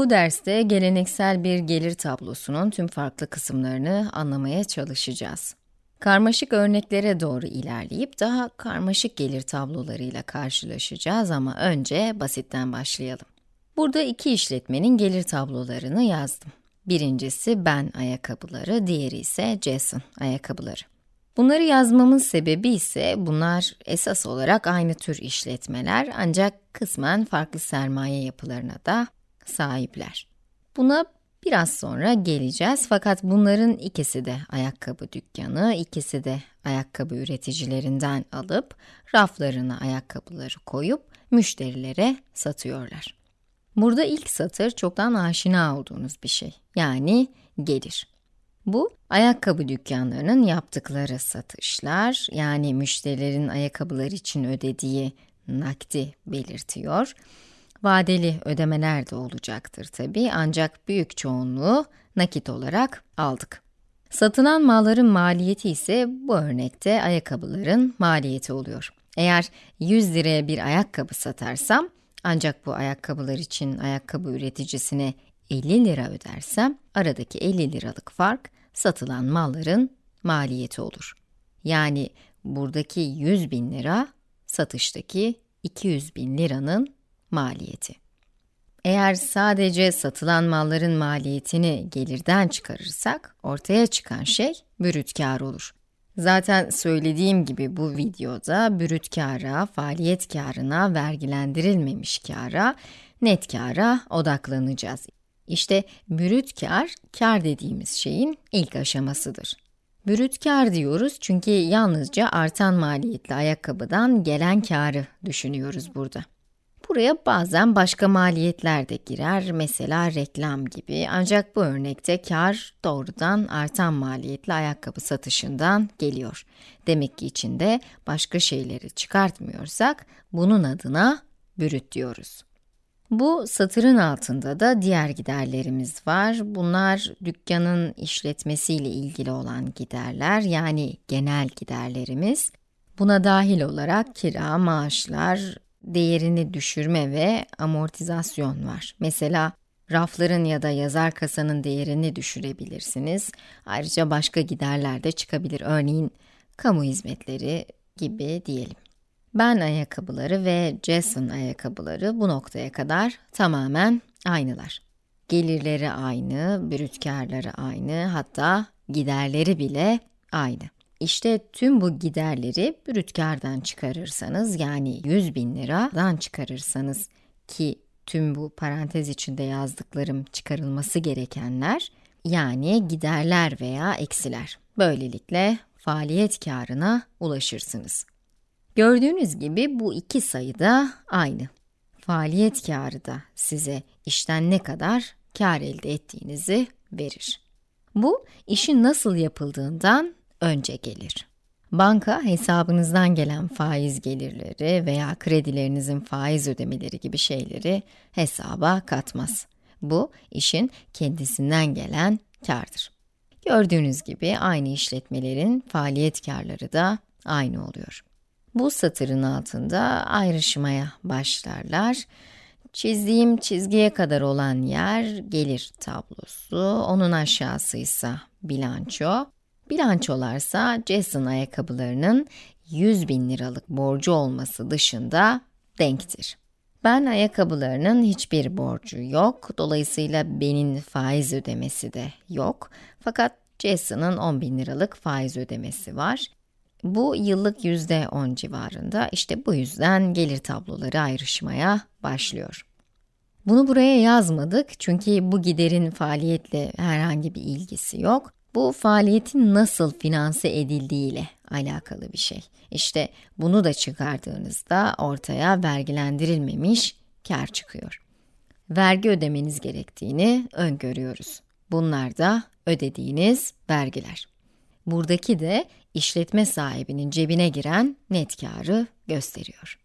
Bu derste geleneksel bir gelir tablosunun tüm farklı kısımlarını anlamaya çalışacağız. Karmaşık örneklere doğru ilerleyip daha karmaşık gelir tablolarıyla karşılaşacağız ama önce basitten başlayalım. Burada iki işletmenin gelir tablolarını yazdım. Birincisi ben ayakkabıları, diğeri ise Jason ayakkabıları. Bunları yazmamın sebebi ise bunlar esas olarak aynı tür işletmeler ancak kısmen farklı sermaye yapılarına da sahipler. Buna biraz sonra geleceğiz fakat bunların ikisi de ayakkabı dükkanı, ikisi de ayakkabı üreticilerinden alıp raflarına ayakkabıları koyup müşterilere satıyorlar. Burada ilk satır çoktan aşina olduğunuz bir şey. Yani gelir. Bu, ayakkabı dükkanlarının yaptıkları satışlar, yani müşterilerin ayakkabılar için ödediği nakdi belirtiyor. Vadeli ödemeler de olacaktır tabi ancak büyük çoğunluğu nakit olarak aldık. Satılan malların maliyeti ise bu örnekte ayakkabıların maliyeti oluyor. Eğer 100 liraya bir ayakkabı satarsam, ancak bu ayakkabılar için ayakkabı üreticisine 50 lira ödersem, aradaki 50 liralık fark satılan malların maliyeti olur. Yani buradaki 100 bin lira, satıştaki 200 bin liranın maliyeti. Eğer sadece satılan malların maliyetini gelirden çıkarırsak, ortaya çıkan şey brüt kar olur. Zaten söylediğim gibi bu videoda brüt kâra, faaliyet kârına, vergilendirilmemiş kâra, net kâra odaklanacağız. İşte brüt kar, kar dediğimiz şeyin ilk aşamasıdır. Brüt kar diyoruz çünkü yalnızca artan maliyetli ayakkabıdan gelen karı düşünüyoruz burada. Buraya bazen başka maliyetler de girer, mesela reklam gibi. Ancak bu örnekte kar doğrudan artan maliyetli ayakkabı satışından geliyor. Demek ki içinde başka şeyleri çıkartmıyorsak, bunun adına brüt diyoruz. Bu satırın altında da diğer giderlerimiz var. Bunlar dükkanın işletmesiyle ilgili olan giderler, yani genel giderlerimiz. Buna dahil olarak kira, maaşlar, değerini düşürme ve amortizasyon var. Mesela rafların ya da yazar kasanın değerini düşürebilirsiniz. Ayrıca başka giderler de çıkabilir. Örneğin kamu hizmetleri gibi diyelim. Ben ayakkabıları ve Jason ayakkabıları bu noktaya kadar tamamen aynılar. Gelirleri aynı, brüt karları aynı, hatta giderleri bile aynı. İşte tüm bu giderleri brüt kardan çıkarırsanız, yani 100 bin liradan çıkarırsanız ki tüm bu parantez içinde yazdıklarım çıkarılması gerekenler, yani giderler veya eksiler. Böylelikle faaliyet karına ulaşırsınız. Gördüğünüz gibi bu iki sayı da aynı. Faaliyet karı da size işten ne kadar kar elde ettiğinizi verir. Bu, işin nasıl yapıldığından önce gelir. Banka, hesabınızdan gelen faiz gelirleri veya kredilerinizin faiz ödemeleri gibi şeyleri hesaba katmaz. Bu, işin kendisinden gelen kardır. Gördüğünüz gibi aynı işletmelerin faaliyet karları da aynı oluyor. Bu satırın altında ayrışmaya başlarlar. Çizdiğim çizgiye kadar olan yer gelir tablosu, onun aşağısı ise bilanço. Bilançolarsa Jason ayakkabılarının 100 bin liralık borcu olması dışında denktir. Ben ayakkabılarının hiçbir borcu yok, dolayısıyla benim faiz ödemesi de yok. Fakat Jason'ın 10 bin liralık faiz ödemesi var. Bu yıllık yüzde 10 civarında, işte bu yüzden gelir tabloları ayrışmaya başlıyor. Bunu buraya yazmadık çünkü bu giderin faaliyetle herhangi bir ilgisi yok. Bu faaliyetin nasıl finanse edildiği ile alakalı bir şey. İşte bunu da çıkardığınızda ortaya vergilendirilmemiş kar çıkıyor. Vergi ödemeniz gerektiğini öngörüyoruz. Bunlar da ödediğiniz vergiler. Buradaki de işletme sahibinin cebine giren net karı gösteriyor.